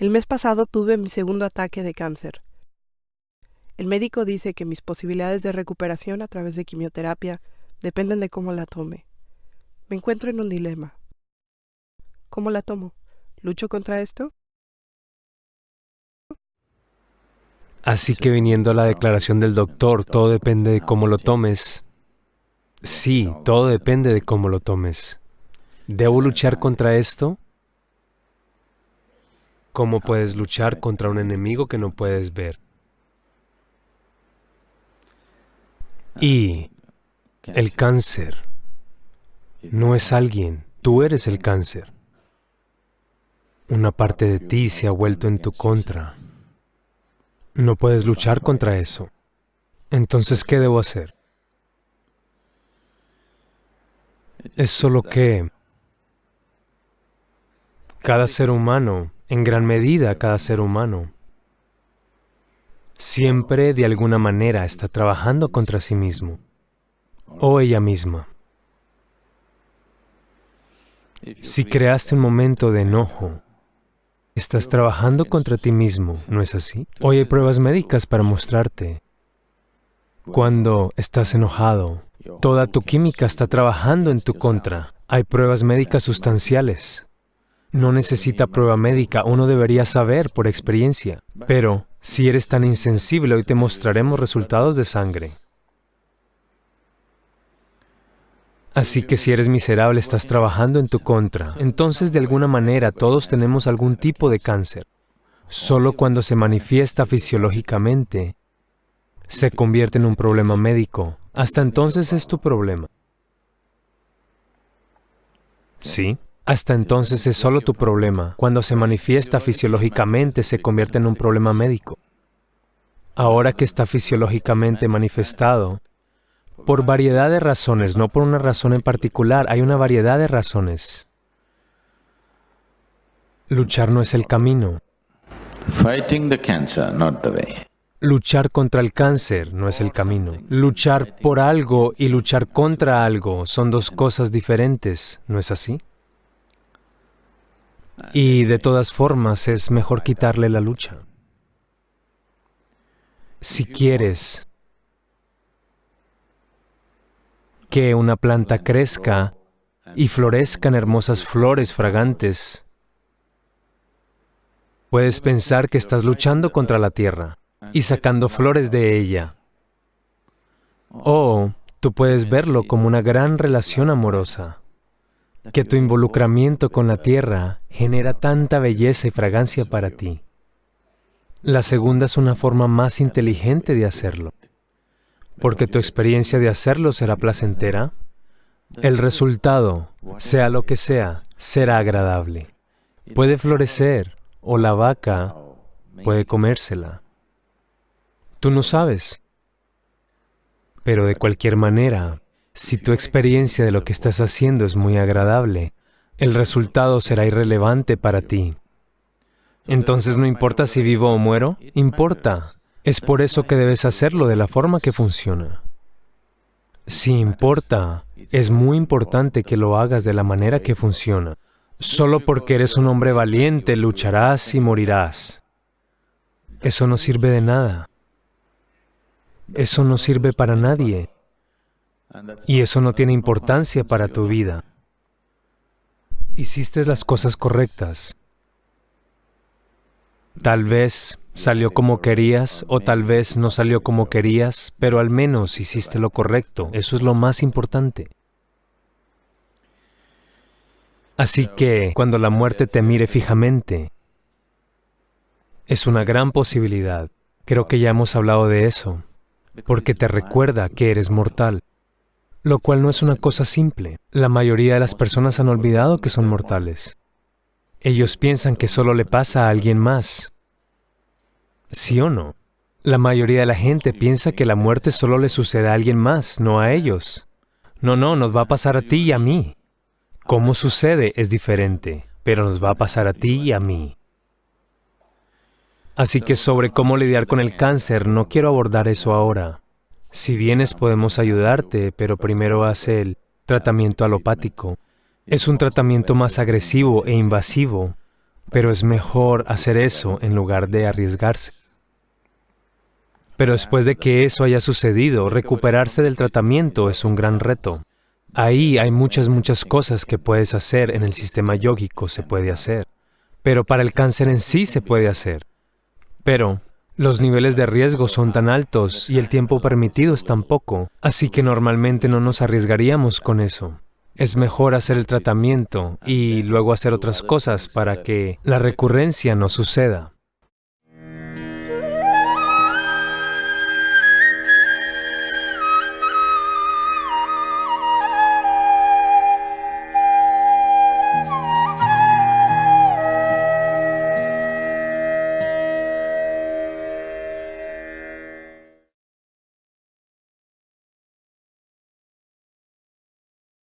El mes pasado tuve mi segundo ataque de cáncer. El médico dice que mis posibilidades de recuperación a través de quimioterapia dependen de cómo la tome. Me encuentro en un dilema. ¿Cómo la tomo? ¿Lucho contra esto? Así que viniendo a la declaración del doctor, todo depende de cómo lo tomes. Sí, todo depende de cómo lo tomes. ¿Debo luchar contra esto? ¿Cómo puedes luchar contra un enemigo que no puedes ver? Y el cáncer no es alguien, tú eres el cáncer. Una parte de ti se ha vuelto en tu contra. No puedes luchar contra eso. Entonces, ¿qué debo hacer? Es solo que cada ser humano, en gran medida cada ser humano, siempre de alguna manera está trabajando contra sí mismo o ella misma. Si creaste un momento de enojo, estás trabajando contra ti mismo, ¿no es así? Hoy hay pruebas médicas para mostrarte. Cuando estás enojado, toda tu química está trabajando en tu contra. Hay pruebas médicas sustanciales. No necesita prueba médica, uno debería saber por experiencia. Pero, si eres tan insensible, hoy te mostraremos resultados de sangre. Así que si eres miserable, estás trabajando en tu contra. Entonces, de alguna manera, todos tenemos algún tipo de cáncer. Solo cuando se manifiesta fisiológicamente, se convierte en un problema médico. Hasta entonces es tu problema. ¿Sí? Hasta entonces es solo tu problema. Cuando se manifiesta fisiológicamente, se convierte en un problema médico. Ahora que está fisiológicamente manifestado, por variedad de razones, no por una razón en particular, hay una variedad de razones. Luchar no es el camino. Luchar contra el cáncer no es el camino. Luchar por algo y luchar contra algo son dos cosas diferentes, ¿no es así? Y de todas formas es mejor quitarle la lucha. Si quieres que una planta crezca y florezcan hermosas flores fragantes, puedes pensar que estás luchando contra la tierra y sacando flores de ella. O tú puedes verlo como una gran relación amorosa que tu involucramiento con la tierra genera tanta belleza y fragancia para ti. La segunda es una forma más inteligente de hacerlo, porque tu experiencia de hacerlo será placentera. El resultado, sea lo que sea, será agradable. Puede florecer o la vaca puede comérsela. Tú no sabes. Pero de cualquier manera, si tu experiencia de lo que estás haciendo es muy agradable, el resultado será irrelevante para ti. Entonces, ¿no importa si vivo o muero? Importa. Es por eso que debes hacerlo de la forma que funciona. Si importa, es muy importante que lo hagas de la manera que funciona. Solo porque eres un hombre valiente, lucharás y morirás. Eso no sirve de nada. Eso no sirve para nadie. Y eso no tiene importancia para tu vida. Hiciste las cosas correctas. Tal vez salió como querías o tal vez no salió como querías, pero al menos hiciste lo correcto. Eso es lo más importante. Así que, cuando la muerte te mire fijamente, es una gran posibilidad. Creo que ya hemos hablado de eso, porque te recuerda que eres mortal lo cual no es una cosa simple. La mayoría de las personas han olvidado que son mortales. Ellos piensan que solo le pasa a alguien más. ¿Sí o no? La mayoría de la gente piensa que la muerte solo le sucede a alguien más, no a ellos. No, no, nos va a pasar a ti y a mí. Cómo sucede es diferente, pero nos va a pasar a ti y a mí. Así que sobre cómo lidiar con el cáncer, no quiero abordar eso ahora. Si vienes podemos ayudarte, pero primero hace el tratamiento alopático. Es un tratamiento más agresivo e invasivo, pero es mejor hacer eso en lugar de arriesgarse. Pero después de que eso haya sucedido, recuperarse del tratamiento es un gran reto. Ahí hay muchas, muchas cosas que puedes hacer en el sistema yógico, se puede hacer. Pero para el cáncer en sí se puede hacer. Pero los niveles de riesgo son tan altos y el tiempo permitido es tan poco, así que normalmente no nos arriesgaríamos con eso. Es mejor hacer el tratamiento y luego hacer otras cosas para que la recurrencia no suceda.